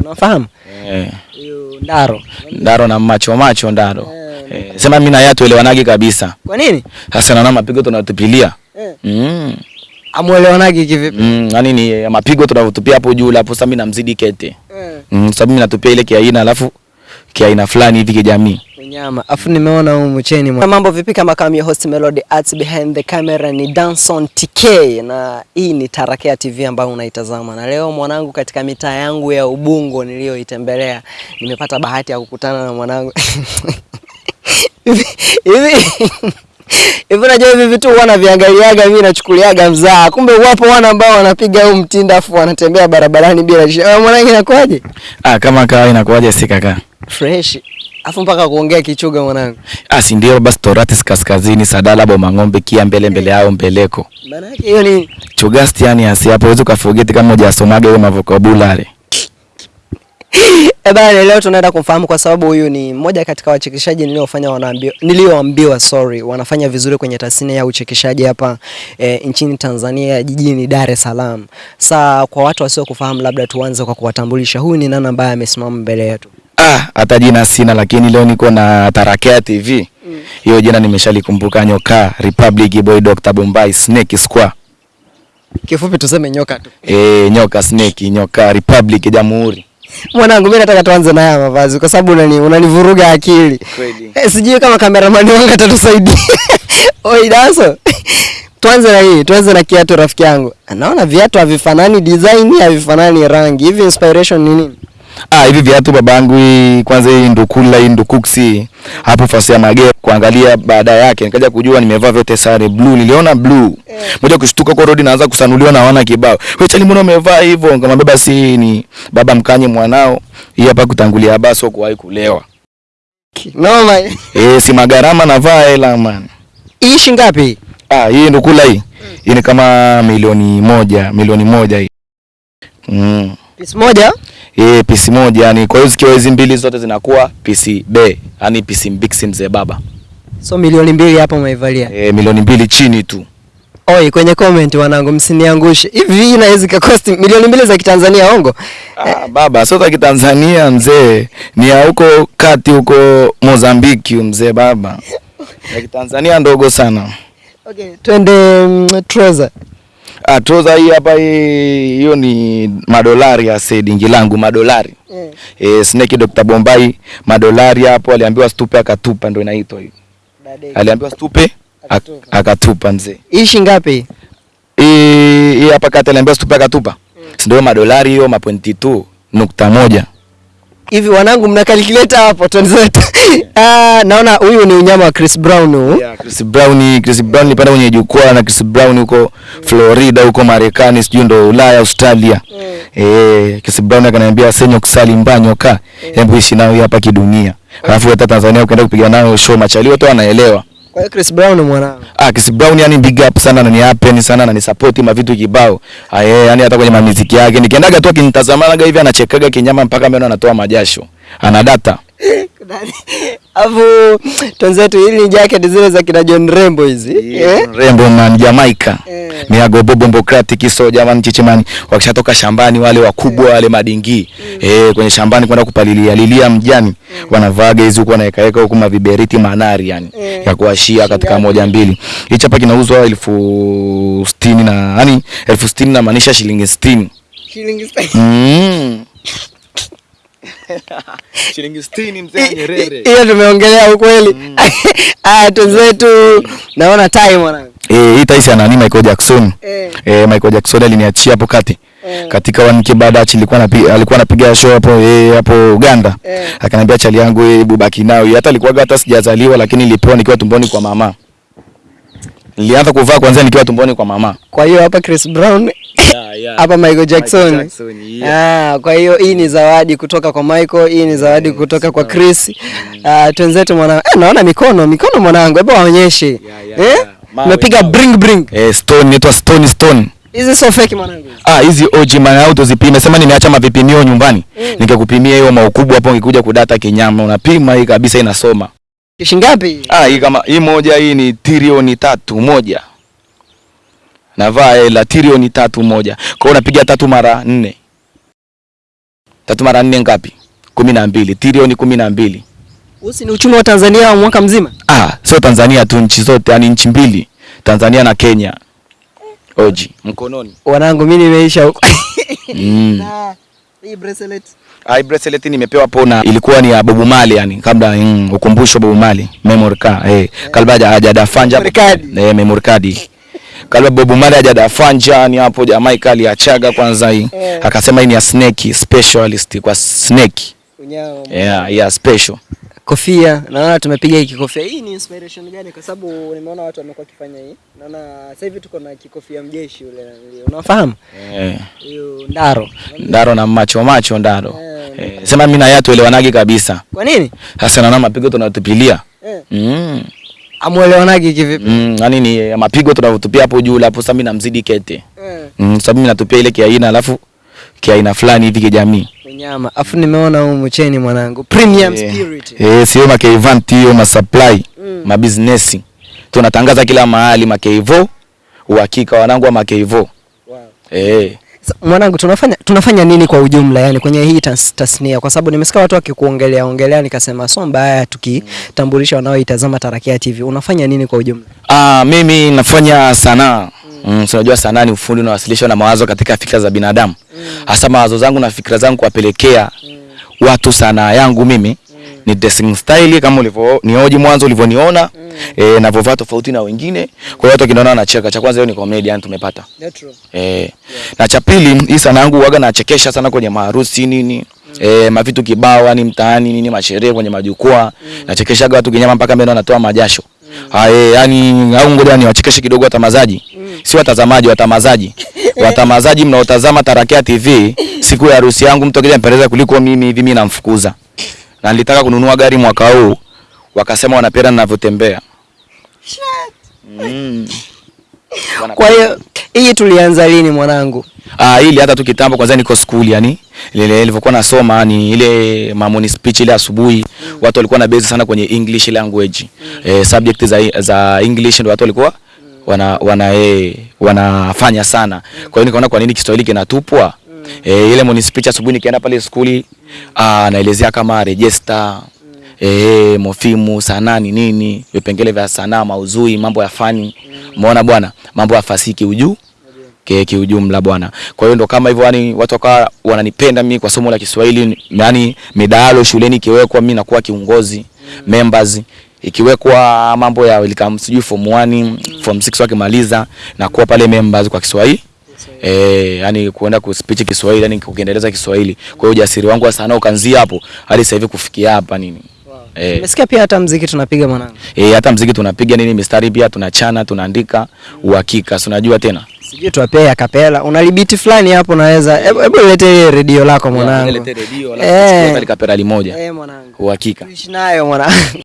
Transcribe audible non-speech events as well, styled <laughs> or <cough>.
Unafahamu? Eh, Huyu Ndaro. Ndaro na macho macho Ndaro. Eh, sema mimi na yeye tuelewanage kabisa. Kwa nini? Sasa naona mapigo tunatupilia. Eh. Mm. Amuelewanage kivipi? Mm, yani ni eh, mapigo tunatupia hapo juu hapo sasa mimi namzidi kete. Eh. Mm, sababu mimi natupia ile kiaina alafu kiaina fulani hivi kijamii. Unyama. Afu nimeona huyu mcheni mwa. Mambo vipi kama kama your host Melody Arts behind the camera ni Danson TK na hii ni Tarakea TV ambayo unaitazama. Na leo mwanangu katika mitaa yangu ya Ubungo niliyoitembelea nimepata bahati ya kukutana na mwanangu. <laughs> Hivi hivi Hivi unajua hivi vitu huwa naviangaliaga mimi nachukuliaga mzaa. Kumbe wapo wana ambao wanapiga huu mtindo afu wanatembea barabarani bila shida. Mwanangu inakuaje? Ah, kama kawaida inakuaje si kaka? Fresh. Afu mpaka kuongea kichuga mwanangu. Ah, si ndio basi Toratis kaskazini Sadala Boma ng'ombe kia mbele mbele yao mbeleko. Maana yake hiyo ni Chugasti yani asi hapo uweze ukaforget kama hujasomaga hiyo mavokabulary. Eh bana, leo tunaenda kumfahamu kwa sababu huyu ni mmoja katika wachekeshaji niliofanya wanaambiwa nilioambiwa sorry, wanafanya vizuri kwenye tasnia ya uchekeshaji hapa e, nchini Tanzania jijini Dar es Salaam. Sa kwa watu wasio kufahamu, labda tuanze kwa kuwatambulisha huyu ni nani ambaye amesimama mbele yetu. Ah, hata jina sina lakini leo niko na Tarakea TV. Hiyo mm. jina nimeshalikumbuka Nyoka, Republic Boy, Dr. Bombay, Snake Square. Kifupi tuseme nyoka tu. Eh, Nyoka Snake, Nyoka Republic Jamhuri. Mwanangu, mimi nataka tuanze na haya mavazi kwa sababu unani unanivuruga akili. Kweli. Eh, sijui kama kameramani wangu atatusaidia. <laughs> Oi Daso. <laughs> Tuanze na hii, tuanze na kiatu rafiki yangu. Naona viatu havifanani design, havifanani rangi. Hivi inspiration ni nini? Ah, hivi viatu babangu kwanza hii ndukula hii ndukuksi hapo fasi ya mage kuangalia baada yake. Nikaja kujua nimevaa vyote sare blue niliona blue. Moja kushtuka kwa road naanza kusanuliwa na wana kibao. Wewe chali mbona umevaa hivyo? Nikamwambia basi ni baba mkanye mwanao hii hapa kutangulia basi kuwahi kulewa. Noma. eh si magarama navaa hela man. Hii shilingi ngapi? ah hii ndukula hii. Hii ni kama milioni moja milioni moja hii. Mm. Pisi moja? Eh, pisi moja yani kwa hiyo zikiwa hizi mbili zote zinakuwa pisi B, yani pisi mbiksi mzee baba. So milioni mbili hapa umeivalia. Eh, milioni mbili chini tu. Oi, kwenye comment wanangu msiniangushe. Hivi inaweza ikakosti milioni mbili za Kitanzania ongo? Ah, baba sio za Kitanzania mzee, ni ya huko kati huko Mozambiki mzee baba. Ya Kitanzania ndogo sana. Okay, twende mm, trouser. Ah, trouser hii hapa hiyo ni madolari ya sedingi langu madolari. Mm. Eh, Snake Dr. Bombay madolari hapo aliambiwa stupe akatupa ndio inaitwa hiyo. Aliambiwa stupe Akatupa. akatupa mzee. Hii shilingi ngapi? hii hapa kati aliambiwa stupe akatupa Mm. ndio madolari hiyo mapointi tu nukta moja Hivi wanangu mna calculator hapo <laughs> yeah. Uh, naona huyu ni unyama wa Chris Brown huu. yeah, Chris Brown Chris Brown nipanda kwenye jukwaa na Chris Brown huko Florida huko Marekani sijui ndo Ulaya Australia. Eh Chris Brown akaniambia senyo kusali mbanyo ka hebu ishi nao hapa kidunia. Alafu hata Tanzania ukaenda kupiga nayo show machali wote wanaelewa Kwa hiyo Chris Brown mwanangu. Ah, Chris Brown yani big up sana na ni happen sana na ni support ma vitu kibao. Ah, yeye yani hata kwenye mamiziki yake nikiendaga tu akinitazamaga hivi anachekaga kinyama mpaka meno anatoa majasho. Ana data. Alafu twenzetu hili ni jacket zile za kina John Rembo hizi. yeah, Rembo man Jamaica. Yeah. Miago bobo mbokratic so jamani chichimani wakishatoka shambani wale wakubwa wale madingi eh kwenye shambani kwenda kupalilia lilia mjani wanavaga hizi huko wanaweka weka huko maviberiti manari yani yeah. ya kuashia katika moja mbili hichi hapa kinauzwa elfu sitini na yani elfu sitini na maanisha shilingi sitini Shilingi Mm. <laughs> <laughs> Shilingi 60 mzee Nyerere. hiyo tumeongelea ukweli. <laughs> Ah, tuzetu naona time mwanangu. Eh, hii taisi ana nani Michael Jackson. Eh. Eh, Michael Jackson aliniachia hapo kati. Eh. Katika wanike baada achi alikuwa anapiga alikuwa anapiga show hapo eh, hapo Uganda. Eh. Akaniambia chali yangu eh, hebu baki nao. Hata alikuwa hata sijazaliwa lakini nilipewa nikiwa tumboni kwa mama. Nilianza kuvaa kwanza nikiwa tumboni kwa mama. Kwa hiyo hapa Chris Brown <laughs> hapa Michael Jackson. Michael Jackson, yeah. Ah, kwa hiyo hii ni zawadi kutoka kwa Michael, hii ni zawadi kutoka kwa Chris. Mm. Ah, twenzetu mwanangu. Eh, naona mikono, mikono mwanangu. Hebu waonyeshe. yeah, yeah, Eh? yeah. Mepiga bring bring. Eh, stone inaitwa stone stone. Hizi sio fake mwanangu. Ah, hizi OG man auto zipime. Sema nimeacha mavipimio nyumbani. Mm. Nikakupimia hiyo maukubwa hapo ungekuja kudata kinyama. Unapima hii kabisa inasoma. Kishi ngapi? Ah, hii kama hii moja hii ni trilioni tatu moja. Navaa hela trilioni tatu moja. Kwa hiyo unapiga tatu mara nne. Tatu mara nne ngapi? kumi na mbili. Trilioni kumi na mbili. Usi ni uchumi wa Tanzania wa mwaka mzima. Ah, sio Tanzania tu, nchi zote, yani nchi mbili, Tanzania na Kenya. Oji mkononi. Wanangu mimi nimeisha huko. Mm. <laughs> Hii bracelet Ah, hii bracelet nimepewa pona, ilikuwa ni ya Bobu Mali yani, kabla mm, ukumbusho Bobu Mali memory card eh, yeah. kalba hajadafanja Memory card. eh, memory card kalba Bobu Mali hajadafanja ni hapo jamaa kali achaga kwanza hii yeah. akasema hii ni ya snake specialist kwa snake unyao. yeah, yeah special Kofia, naona tumepiga hii kikofia. Hii ni inspiration gani? Kwa sababu nimeona watu wamekuwa kifanya hii. Naona sasa hivi tuko na kikofia mjeshi ule. Unafahamu? eh, Hiyo ndaro. ndaro na macho macho ndaro Eh. eh, sema mimi na yeye tuelewanagi kabisa Kwa nini? sasa naona mapigo tunatupilia Eh. mm. Amuelewanage kivipi? Mm, yani ni eh, mapigo tunavyotupia hapo juu hapo sasa mimi namzidi kete Eh. Mm, sababu mimi natupia ile kiaina alafu kiaina fulani hivi kijamii. Unyama. Afu nimeona huu mcheni mwanangu. Premium yeah. spirit. Eh, sio makeivanti hiyo masupply, Mm. mabusiness. Tunatangaza kila mahali makeivo, uhakika wanangu wa makeivo. Wow. Eh. so, Mwanangu tunafanya tunafanya nini kwa ujumla yani kwenye hii tas, tasnia kwa sababu nimesikia watu wakikuongelea ongelea nikasema so mbaya tukitambulisha wanaoitazama Tarakia TV. Unafanya nini kwa ujumla? Ah, mimi nafanya sanaa. Mm, mm. unajua sanaa ni ufundi unawasilishwa na mawazo katika fikra za binadamu. Hasa mawazo zangu na fikra zangu kuwapelekea mm. watu sanaa yangu mimi ni dressing style kama ulivyo nioji mwanzo ulivyoniona eh, navyovaa tofauti na wengine. Kwa hiyo watu wakiniona wanacheka. Cha kwanza hiyo ni comedy yani tumepata. Eh, na cha pili hii sana yangu huaga nachekesha sana kwenye maharusi nini eh, mavitu kibao yani mtaani nini masherehe kwenye majukwaa mm. nachekeshaga watu kinyama mpaka mimi anatoa majasho Mm. eh, yani au ngoja niwachekeshe kidogo watamazaji si watazamaji watamazaji <laughs> watamazaji mnaotazama Tarakia TV siku ya harusi yangu mtu akija mpendeza kuliko mimi hivi mimi namfukuza na nilitaka kununua gari mwaka huu wakasema wanapenda ninavyotembea mm. <laughs> Kwa hiyo hii tulianza lini mwanangu? Ah, ili hata tu kitambo kwanza niko school yani ile nilivyokuwa nasoma ni ile mamoni speech ile asubuhi mm. watu walikuwa na base sana kwenye English language. mm. Eh, subject za za English ndio watu walikuwa wana wana e, wanafanya sana. Kwa hiyo nikaona kwa nini Kiswahili kinatupwa? Eh, ile speech asubuhi nikienda pale skuli ah, naelezea kama register eh, mofimu sanaa ni nini, vipengele vya sanaa, mauzui, mambo ya fani. Umeona bwana, mambo ya fasihi kiujuu ke kiujumla bwana. Kwa hiyo ndo kama hivyo yani watu wakawa wananipenda mimi kwa somo la Kiswahili, yani midahalo shuleni kiwekwa mimi nakuwa kiongozi members ikiwekwa mambo ya welcome sijui form 1 form 6 wakimaliza na kuwa pale members kwa Kiswahili Eh, yani kuenda ku speech Kiswahili yani kukiendeleza Kiswahili. Kwa hiyo ujasiri wangu wa sanaa ukaanzia hapo hadi sasa hivi kufikia hapa nini. Eh, Nimesikia pia hata mziki tunapiga mwanangu. eh, hata mziki tunapiga nini mistari pia tunachana tunaandika uhakika. Si unajua tena? Sijui tuwapee akapela. Una libiti fulani hapo naweza. Hebu lete redio lako mwanangu. Lete redio Eh. Kapela limoja. Eh mwanangu. Uhakika. Tuishi nayo mwanangu. <laughs>